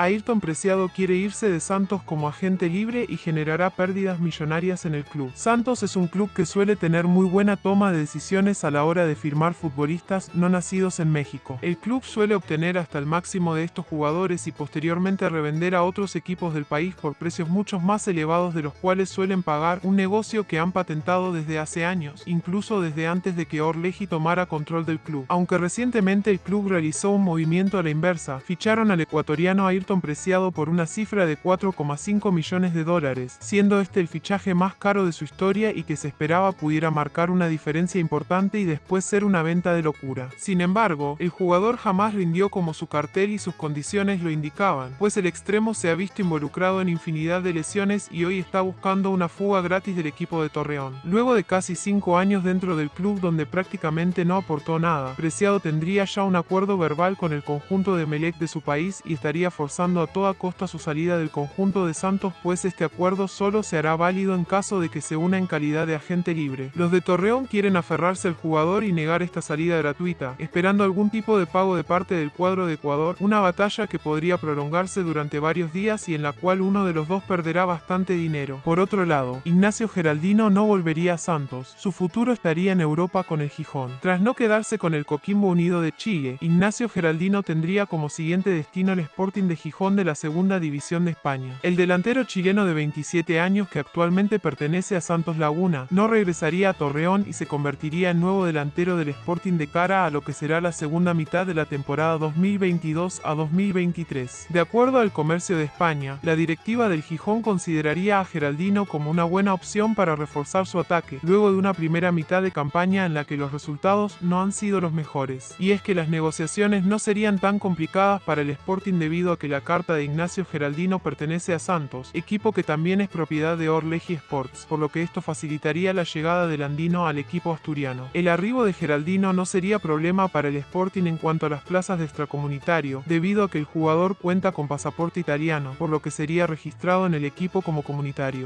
Ayrton Preciado quiere irse de Santos como agente libre y generará pérdidas millonarias en el club. Santos es un club que suele tener muy buena toma de decisiones a la hora de firmar futbolistas no nacidos en México. El club suele obtener hasta el máximo de estos jugadores y posteriormente revender a otros equipos del país por precios mucho más elevados de los cuales suelen pagar un negocio que han patentado desde hace años, incluso desde antes de que Orleji tomara control del club. Aunque recientemente el club realizó un movimiento a la inversa, ficharon al ecuatoriano Ayrton Preciado por una cifra de 4,5 millones de dólares, siendo este el fichaje más caro de su historia y que se esperaba pudiera marcar una diferencia importante y después ser una venta de locura. Sin embargo, el jugador jamás rindió como su cartel y sus condiciones lo indicaban, pues el extremo se ha visto involucrado en infinidad de lesiones y hoy está buscando una fuga gratis del equipo de Torreón. Luego de casi 5 años dentro del club donde prácticamente no aportó nada, Preciado tendría ya un acuerdo verbal con el conjunto de Melec de su país y estaría a toda costa su salida del conjunto de Santos pues este acuerdo solo se hará válido en caso de que se una en calidad de agente libre. Los de Torreón quieren aferrarse al jugador y negar esta salida gratuita, esperando algún tipo de pago de parte del cuadro de Ecuador, una batalla que podría prolongarse durante varios días y en la cual uno de los dos perderá bastante dinero. Por otro lado, Ignacio Geraldino no volvería a Santos, su futuro estaría en Europa con el Gijón. Tras no quedarse con el Coquimbo Unido de Chile, Ignacio Geraldino tendría como siguiente destino el Sporting de Gijón de la Segunda División de España. El delantero chileno de 27 años que actualmente pertenece a Santos Laguna no regresaría a Torreón y se convertiría en nuevo delantero del Sporting de cara a lo que será la segunda mitad de la temporada 2022 a 2023. De acuerdo al Comercio de España, la directiva del Gijón consideraría a Geraldino como una buena opción para reforzar su ataque, luego de una primera mitad de campaña en la que los resultados no han sido los mejores. Y es que las negociaciones no serían tan complicadas para el Sporting debido a que la carta de Ignacio Geraldino pertenece a Santos, equipo que también es propiedad de Orleji Sports, por lo que esto facilitaría la llegada del andino al equipo asturiano. El arribo de Geraldino no sería problema para el Sporting en cuanto a las plazas de extracomunitario, debido a que el jugador cuenta con pasaporte italiano, por lo que sería registrado en el equipo como comunitario.